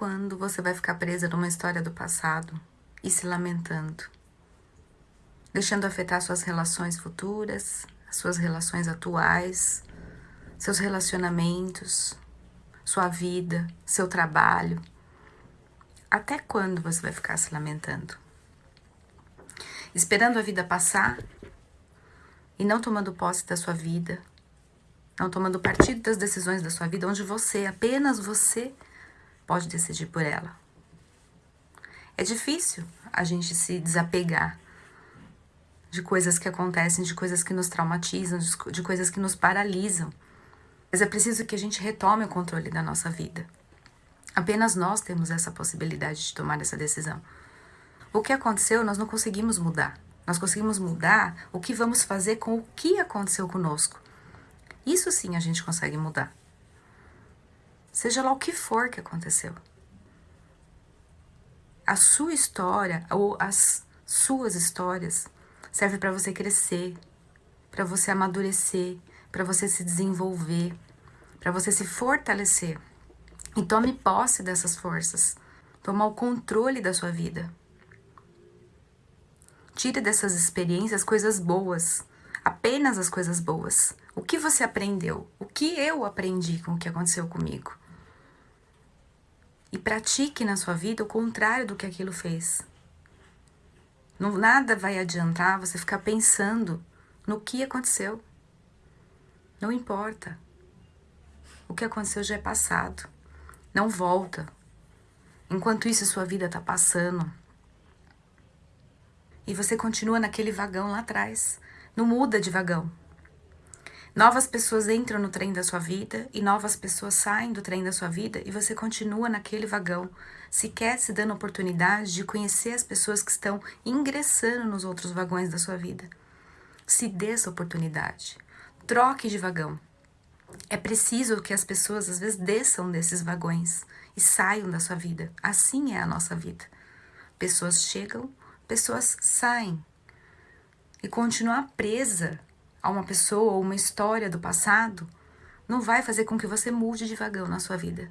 quando você vai ficar presa numa história do passado e se lamentando? Deixando afetar suas relações futuras, suas relações atuais, seus relacionamentos, sua vida, seu trabalho. Até quando você vai ficar se lamentando? Esperando a vida passar e não tomando posse da sua vida, não tomando partido das decisões da sua vida, onde você, apenas você, pode decidir por ela. É difícil a gente se desapegar de coisas que acontecem, de coisas que nos traumatizam, de coisas que nos paralisam. Mas é preciso que a gente retome o controle da nossa vida. Apenas nós temos essa possibilidade de tomar essa decisão. O que aconteceu, nós não conseguimos mudar. Nós conseguimos mudar o que vamos fazer com o que aconteceu conosco. Isso sim a gente consegue mudar. Seja lá o que for que aconteceu. A sua história ou as suas histórias serve para você crescer, para você amadurecer, para você se desenvolver, para você se fortalecer. E tome posse dessas forças. Tomar o controle da sua vida. Tire dessas experiências coisas boas, apenas as coisas boas. O que você aprendeu? O que eu aprendi com o que aconteceu comigo? E pratique na sua vida o contrário do que aquilo fez. Não, nada vai adiantar você ficar pensando no que aconteceu. Não importa. O que aconteceu já é passado. Não volta. Enquanto isso, sua vida está passando. E você continua naquele vagão lá atrás. Não muda de vagão. Novas pessoas entram no trem da sua vida e novas pessoas saem do trem da sua vida e você continua naquele vagão, sequer se dando oportunidade de conhecer as pessoas que estão ingressando nos outros vagões da sua vida. Se dê essa oportunidade. Troque de vagão. É preciso que as pessoas às vezes desçam desses vagões e saiam da sua vida. Assim é a nossa vida. Pessoas chegam, pessoas saem. E continuar presa a uma pessoa ou uma história do passado não vai fazer com que você mude de vagão na sua vida.